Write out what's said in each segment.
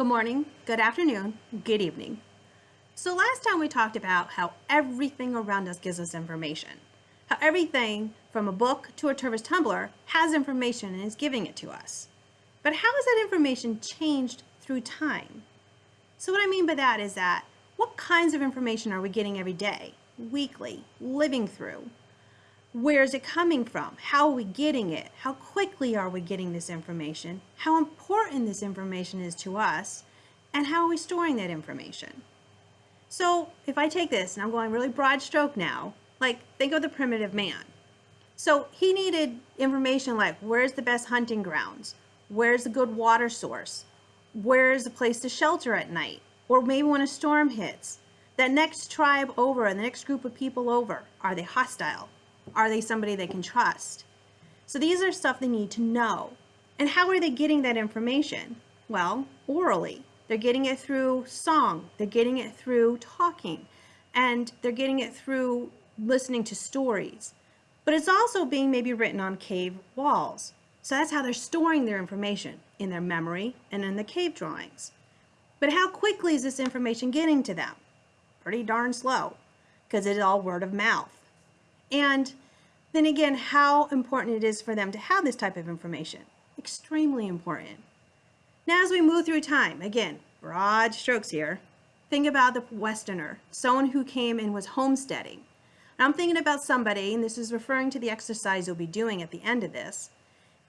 good morning, good afternoon, good evening. So last time we talked about how everything around us gives us information. How everything from a book to a Tervis tumbler has information and is giving it to us. But how has that information changed through time? So what I mean by that is that what kinds of information are we getting every day, weekly, living through? Where is it coming from? How are we getting it? How quickly are we getting this information? How important this information is to us? And how are we storing that information? So if I take this, and I'm going really broad stroke now, like think of the primitive man. So he needed information like where's the best hunting grounds? Where's a good water source? Where's a place to shelter at night? Or maybe when a storm hits, that next tribe over and the next group of people over, are they hostile? Are they somebody they can trust? So these are stuff they need to know. And how are they getting that information? Well, orally. They're getting it through song. They're getting it through talking. And they're getting it through listening to stories. But it's also being maybe written on cave walls. So that's how they're storing their information, in their memory and in the cave drawings. But how quickly is this information getting to them? Pretty darn slow, because it's all word of mouth. And then again, how important it is for them to have this type of information. Extremely important. Now as we move through time, again, broad strokes here, think about the Westerner, someone who came and was homesteading. I'm thinking about somebody, and this is referring to the exercise you'll be doing at the end of this,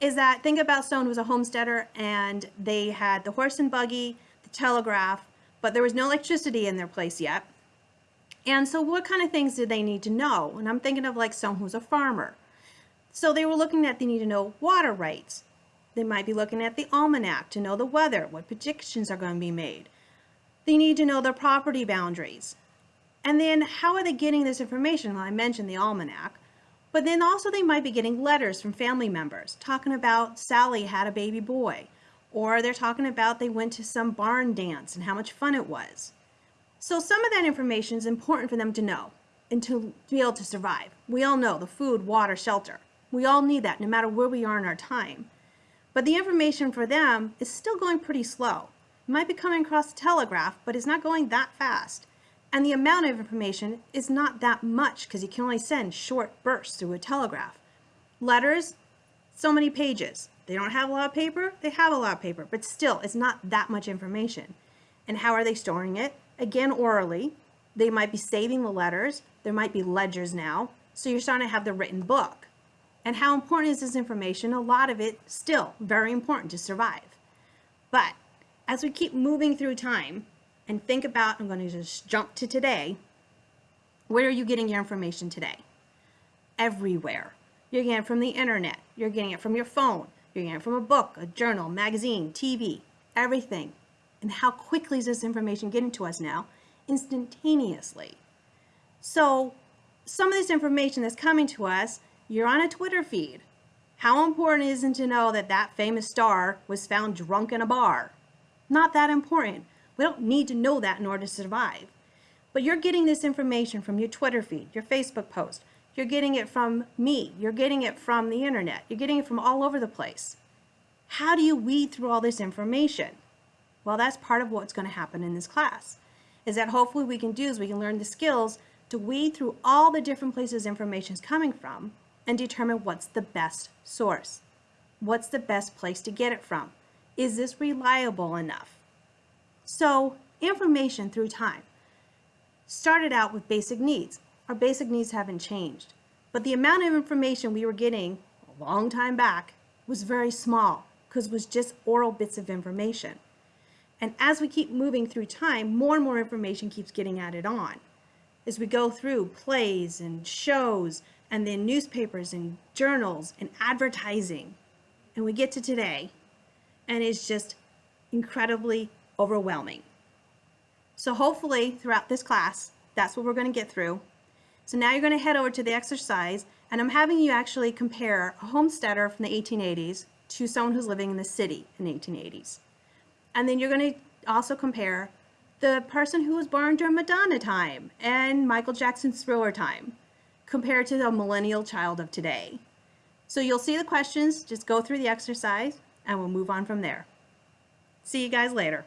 is that think about someone who was a homesteader and they had the horse and buggy, the telegraph, but there was no electricity in their place yet. And so what kind of things did they need to know? And I'm thinking of like someone who's a farmer. So they were looking at they need to know water rights. They might be looking at the almanac to know the weather, what predictions are going to be made. They need to know their property boundaries. And then how are they getting this information? Well, I mentioned the almanac, but then also they might be getting letters from family members talking about Sally had a baby boy, or they're talking about they went to some barn dance and how much fun it was. So some of that information is important for them to know and to, be able to survive. We all know the food, water, shelter. We all need that no matter where we are in our time. But the information for them is still going pretty slow. It might be coming across the telegraph, but it's not going that fast. And the amount of information is not that much because you can only send short bursts through a telegraph. Letters, so many pages. They don't have a lot of paper, they have a lot of paper, but still, it's not that much information. And how are they storing it? Again orally. They might be saving the letters. There might be ledgers now. So you're starting to have the written book. And how important is this information? A lot of it still very important to survive. But as we keep moving through time and think about, I'm going to just jump to today, where are you getting your information today? Everywhere. You're getting it from the internet. You're getting it from your phone. You're getting it from a book, a journal, magazine, TV, everything. And how quickly is this information getting to us now? Instantaneously. So some of this information that's coming to us, you're on a Twitter feed. How important is it to know that that famous star was found drunk in a bar? Not that important. We don't need to know that in order to survive. But you're getting this information from your Twitter feed, your Facebook post. You're getting it from me. You're getting it from the internet. You're getting it from all over the place. How do you weed through all this information? Well, that's part of what's going to happen in this class, is that hopefully we can do is we can learn the skills to weed through all the different places information is coming from and determine what's the best source. What's the best place to get it from? Is this reliable enough? So information through time started out with basic needs. Our basic needs haven't changed, but the amount of information we were getting a long time back was very small because it was just oral bits of information. And as we keep moving through time, more and more information keeps getting added on. As we go through plays and shows, and then newspapers and journals and advertising, and we get to today, and it's just incredibly overwhelming. So hopefully throughout this class, that's what we're going to get through. So now you're going to head over to the exercise, and I'm having you actually compare a homesteader from the 1880s to someone who's living in the city in the 1880s. And then you're going to also compare the person who was born during Madonna time and Michael Jackson's Thriller time compared to the millennial child of today. So you'll see the questions, just go through the exercise and we'll move on from there. See you guys later.